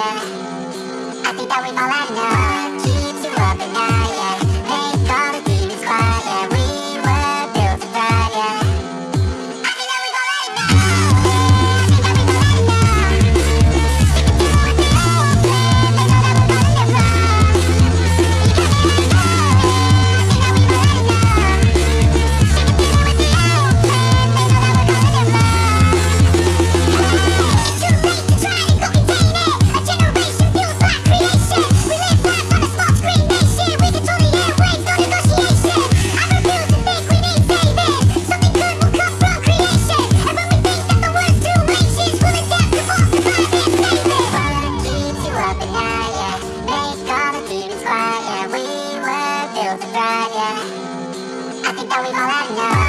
yeah I think that we've all had enough the quiet, yeah We were built to thrive, yeah. I think that we've all had enough.